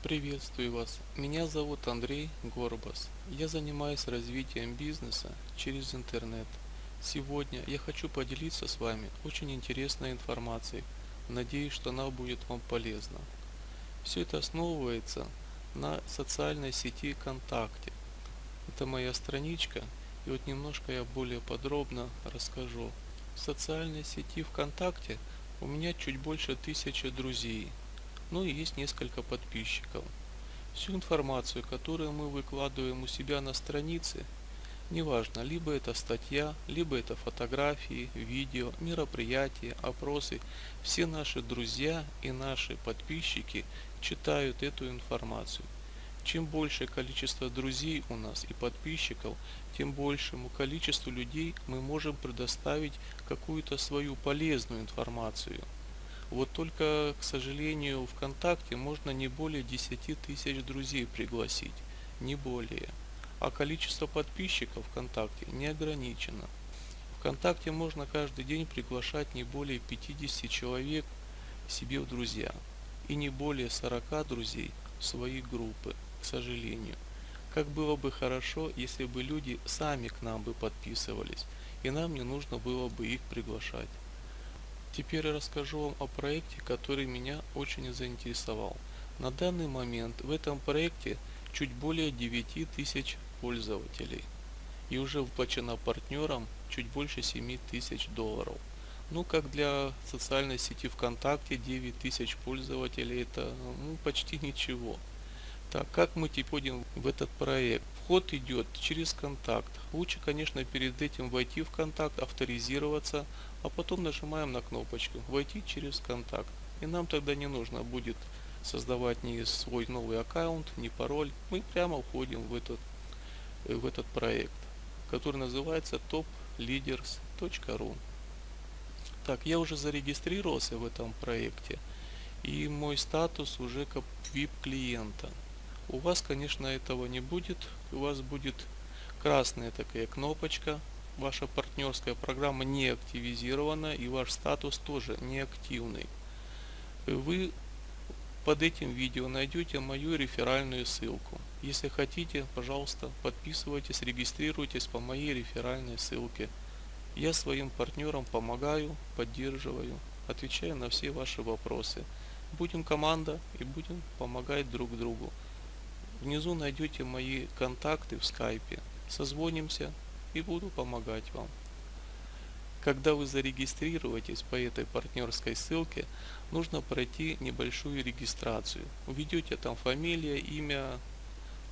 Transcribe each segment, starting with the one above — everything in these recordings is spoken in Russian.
Приветствую вас. Меня зовут Андрей Горбас. Я занимаюсь развитием бизнеса через интернет. Сегодня я хочу поделиться с вами очень интересной информацией. Надеюсь, что она будет вам полезна. Все это основывается на социальной сети ВКонтакте. Это моя страничка, и вот немножко я более подробно расскажу. В социальной сети ВКонтакте у меня чуть больше тысячи друзей, ну и есть несколько подписчиков. Всю информацию, которую мы выкладываем у себя на странице, неважно, либо это статья, либо это фотографии, видео, мероприятия, опросы, все наши друзья и наши подписчики читают эту информацию. Чем большее количество друзей у нас и подписчиков, тем большему количеству людей мы можем предоставить какую-то свою полезную информацию. Вот только, к сожалению, ВКонтакте можно не более 10 тысяч друзей пригласить, не более. А количество подписчиков ВКонтакте не ограничено. ВКонтакте можно каждый день приглашать не более 50 человек себе в друзья и не более 40 друзей в свои группы к сожалению. Как было бы хорошо, если бы люди сами к нам бы подписывались, и нам не нужно было бы их приглашать. Теперь я расскажу вам о проекте, который меня очень заинтересовал. На данный момент в этом проекте чуть более 9 тысяч пользователей. И уже выплачено партнерам чуть больше 7 тысяч долларов. Ну, как для социальной сети ВКонтакте 9 тысяч пользователей это ну, почти ничего. Так, как мы теперь входим в этот проект? Вход идет через контакт. Лучше, конечно, перед этим войти в контакт, авторизироваться, а потом нажимаем на кнопочку «Войти через контакт». И нам тогда не нужно будет создавать ни свой новый аккаунт, ни пароль. Мы прямо входим в этот, в этот проект, который называется topleaders.ru. Так, я уже зарегистрировался в этом проекте, и мой статус уже как VIP клиента. У вас, конечно, этого не будет. У вас будет красная такая кнопочка. Ваша партнерская программа не активизирована и ваш статус тоже не активный. Вы под этим видео найдете мою реферальную ссылку. Если хотите, пожалуйста, подписывайтесь, регистрируйтесь по моей реферальной ссылке. Я своим партнерам помогаю, поддерживаю, отвечаю на все ваши вопросы. Будем команда и будем помогать друг другу. Внизу найдете мои контакты в скайпе. Созвонимся и буду помогать вам. Когда вы зарегистрируетесь по этой партнерской ссылке, нужно пройти небольшую регистрацию. Введете там фамилия, имя,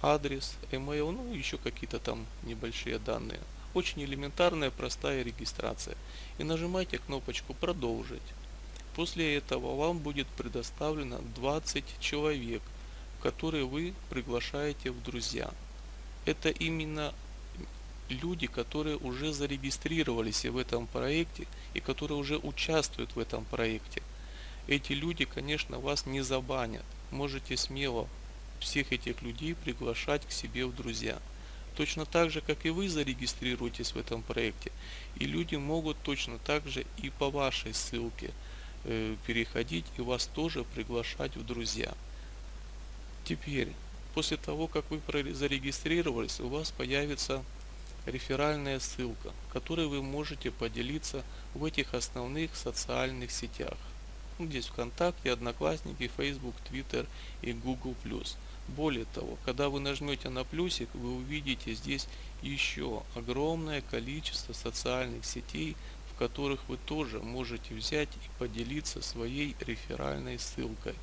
адрес, email, ну еще какие-то там небольшие данные. Очень элементарная, простая регистрация. И нажимайте кнопочку «Продолжить». После этого вам будет предоставлено 20 человек – которые вы приглашаете в друзья. Это именно люди, которые уже зарегистрировались в этом проекте и которые уже участвуют в этом проекте. Эти люди, конечно, вас не забанят. Можете смело всех этих людей приглашать к себе в друзья. Точно так же, как и вы зарегистрируетесь в этом проекте. И люди могут точно так же и по вашей ссылке э, переходить и вас тоже приглашать в друзья. Теперь, после того, как вы зарегистрировались, у вас появится реферальная ссылка, которой вы можете поделиться в этих основных социальных сетях. Ну, здесь ВКонтакте, Одноклассники, Facebook, Twitter и Google+. Более того, когда вы нажмете на плюсик, вы увидите здесь еще огромное количество социальных сетей, в которых вы тоже можете взять и поделиться своей реферальной ссылкой.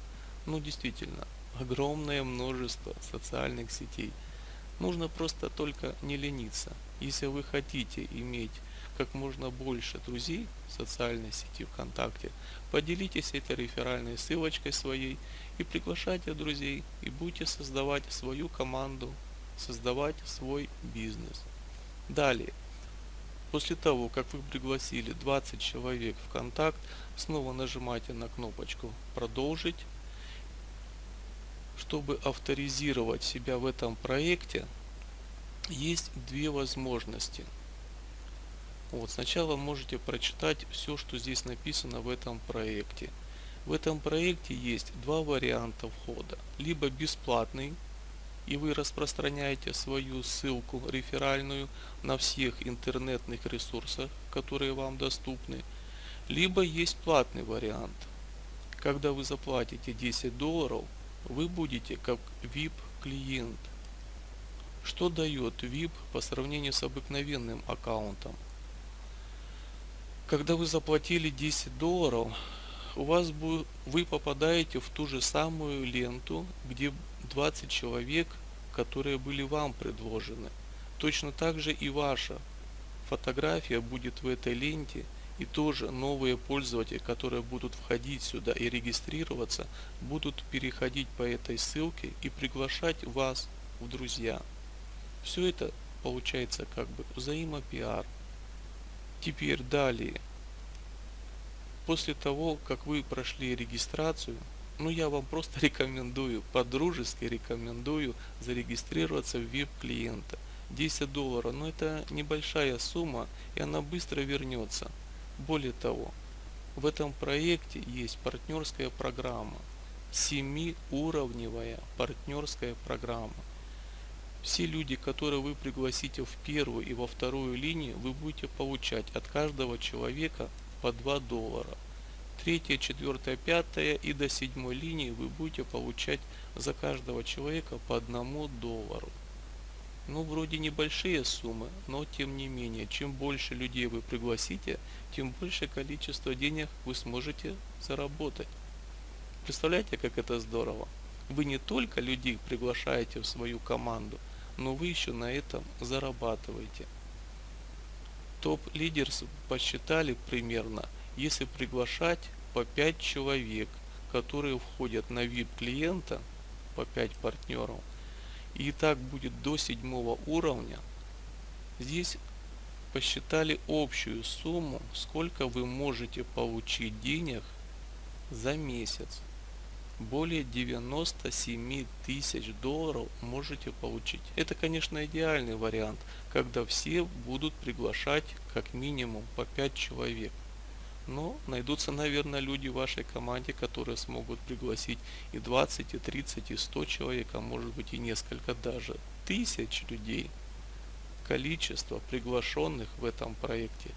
Ну действительно, огромное множество социальных сетей. Нужно просто только не лениться. Если вы хотите иметь как можно больше друзей в социальной сети ВКонтакте, поделитесь этой реферальной ссылочкой своей и приглашайте друзей и будете создавать свою команду, создавать свой бизнес. Далее, после того, как вы пригласили 20 человек в контакт, снова нажимайте на кнопочку «Продолжить» чтобы авторизировать себя в этом проекте, есть две возможности. Вот, сначала можете прочитать все, что здесь написано в этом проекте. В этом проекте есть два варианта входа. Либо бесплатный, и вы распространяете свою ссылку реферальную на всех интернетных ресурсах, которые вам доступны. Либо есть платный вариант. Когда вы заплатите 10 долларов, вы будете как VIP клиент. Что дает VIP по сравнению с обыкновенным аккаунтом? Когда вы заплатили 10 долларов, у вас будет, вы попадаете в ту же самую ленту, где 20 человек, которые были вам предложены. Точно так же и ваша фотография будет в этой ленте и тоже новые пользователи, которые будут входить сюда и регистрироваться, будут переходить по этой ссылке и приглашать вас в друзья. Все это получается как бы взаимопиар. Теперь далее. После того, как вы прошли регистрацию, ну я вам просто рекомендую, по-дружески рекомендую зарегистрироваться в VIP клиента. 10 долларов, но это небольшая сумма и она быстро вернется. Более того, в этом проекте есть партнерская программа, семиуровневая партнерская программа. Все люди, которые вы пригласите в первую и во вторую линию, вы будете получать от каждого человека по 2 доллара. Третья, четвертая, пятая и до седьмой линии вы будете получать за каждого человека по одному доллару. Ну, вроде небольшие суммы, но тем не менее, чем больше людей вы пригласите, тем больше количество денег вы сможете заработать. Представляете, как это здорово? Вы не только людей приглашаете в свою команду, но вы еще на этом зарабатываете. Топ-лидерс посчитали примерно, если приглашать по 5 человек, которые входят на VIP клиента, по 5 партнеров, и так будет до седьмого уровня, здесь посчитали общую сумму, сколько вы можете получить денег за месяц более 97 тысяч долларов можете получить. Это, конечно, идеальный вариант, когда все будут приглашать как минимум по 5 человек. Но найдутся, наверное, люди в вашей команде, которые смогут пригласить и 20, и 30, и 100 человек, а может быть и несколько даже тысяч людей. Количество приглашенных в этом проекте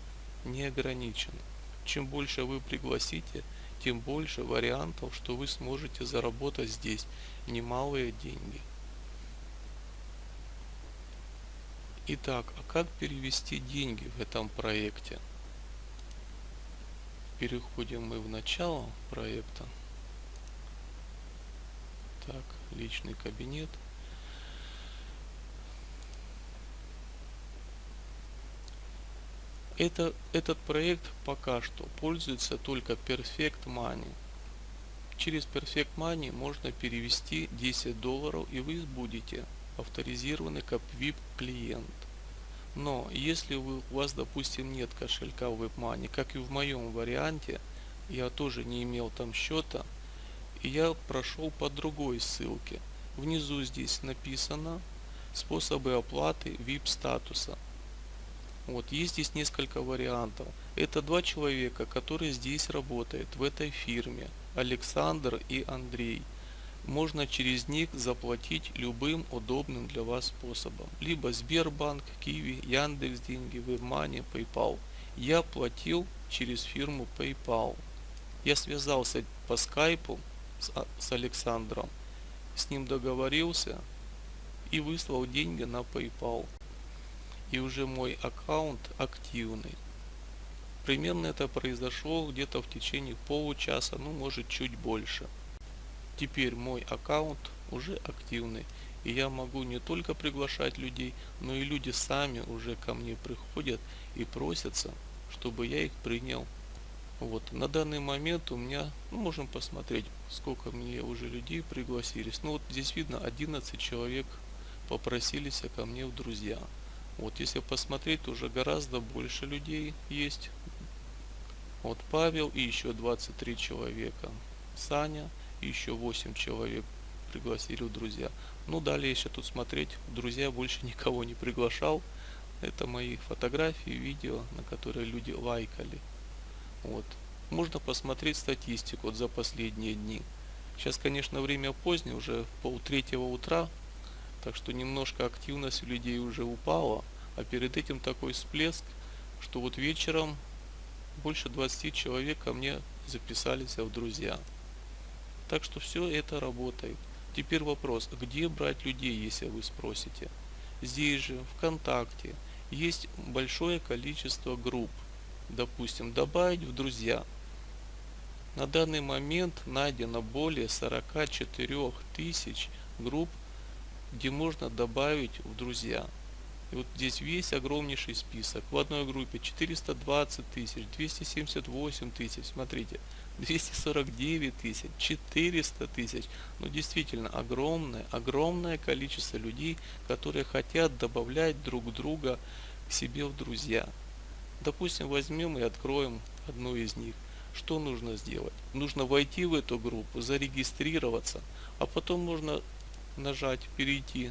не ограничено. Чем больше вы пригласите, тем больше вариантов, что вы сможете заработать здесь немалые деньги. Итак, а как перевести деньги в этом проекте? Переходим мы в начало проекта. Так, личный кабинет. Это, этот проект пока что пользуется только Perfect Money. Через Perfect Money можно перевести 10 долларов и вы будете авторизированы как VIP клиент. Но если вы, у вас допустим нет кошелька в WebMoney, как и в моем варианте, я тоже не имел там счета, и я прошел по другой ссылке. Внизу здесь написано способы оплаты VIP статуса. Вот, есть здесь несколько вариантов. Это два человека, которые здесь работают, в этой фирме. Александр и Андрей. Можно через них заплатить любым удобным для вас способом. Либо Сбербанк, Киви, Яндекс Деньги, WebMoney, PayPal. Я платил через фирму PayPal. Я связался по скайпу с, а, с Александром, с ним договорился и выслал деньги на PayPal и уже мой аккаунт активный. Примерно это произошло где-то в течение получаса, ну может чуть больше. Теперь мой аккаунт уже активный. И я могу не только приглашать людей, но и люди сами уже ко мне приходят и просятся, чтобы я их принял. Вот, на данный момент у меня, ну, можем посмотреть, сколько мне уже людей пригласились. Ну, вот здесь видно 11 человек попросились ко мне в друзья. Вот если посмотреть, уже гораздо больше людей есть. Вот Павел и еще 23 человека. Саня еще 8 человек пригласили в друзья. Ну далее еще тут смотреть, друзья больше никого не приглашал. Это мои фотографии, видео, на которые люди лайкали. Вот. можно посмотреть статистику вот за последние дни. Сейчас, конечно, время позднее, уже пол третьего утра, так что немножко активность у людей уже упала, а перед этим такой всплеск, что вот вечером больше 20 человек ко мне записались в друзья. Так что все это работает. Теперь вопрос, где брать людей, если вы спросите? Здесь же, ВКонтакте, есть большое количество групп. Допустим, добавить в друзья. На данный момент найдено более 44 тысяч групп, где можно добавить в друзья. И вот здесь весь огромнейший список. В одной группе 420 тысяч, 278 тысяч, смотрите, 249 тысяч, 400 тысяч. Ну действительно огромное, огромное количество людей, которые хотят добавлять друг друга к себе в друзья. Допустим, возьмем и откроем одну из них. Что нужно сделать? Нужно войти в эту группу, зарегистрироваться, а потом можно нажать «Перейти»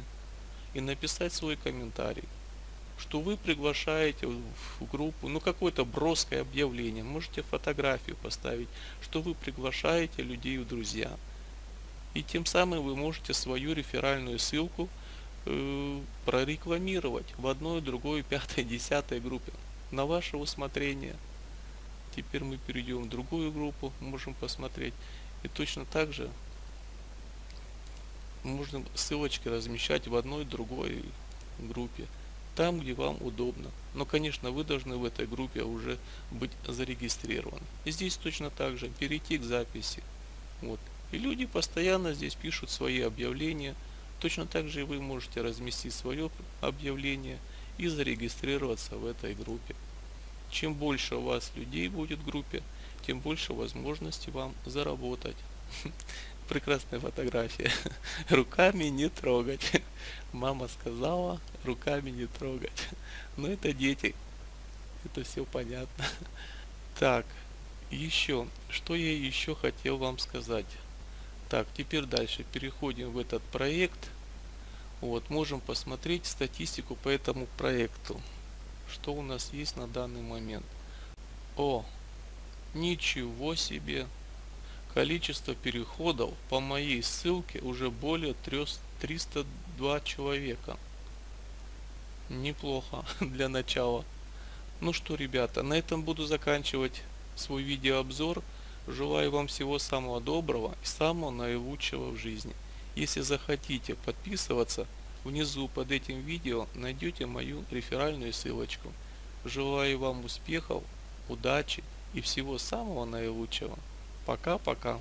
и написать свой комментарий, что вы приглашаете в группу, ну какое-то броское объявление, можете фотографию поставить, что вы приглашаете людей в друзья. И тем самым вы можете свою реферальную ссылку э, прорекламировать в одной, другой, пятой, десятой группе на ваше усмотрение. Теперь мы перейдем в другую группу, можем посмотреть. И точно так же можно ссылочки размещать в одной другой группе там где вам удобно. Но конечно вы должны в этой группе уже быть зарегистрированы. И здесь точно так же перейти к записи. Вот. И люди постоянно здесь пишут свои объявления. Точно так же и вы можете разместить свое объявление и зарегистрироваться в этой группе. Чем больше у вас людей будет в группе тем больше возможностей вам заработать прекрасная фотография. Руками не трогать. Мама сказала, руками не трогать. Но это дети. Это все понятно. Так, еще, что я еще хотел вам сказать. Так, теперь дальше переходим в этот проект. Вот, можем посмотреть статистику по этому проекту. Что у нас есть на данный момент. О, ничего себе! Количество переходов по моей ссылке уже более 302 человека. Неплохо для начала. Ну что, ребята, на этом буду заканчивать свой видеообзор. Желаю вам всего самого доброго и самого наилучшего в жизни. Если захотите подписываться, внизу под этим видео найдете мою реферальную ссылочку. Желаю вам успехов, удачи и всего самого наилучшего. Пока-пока.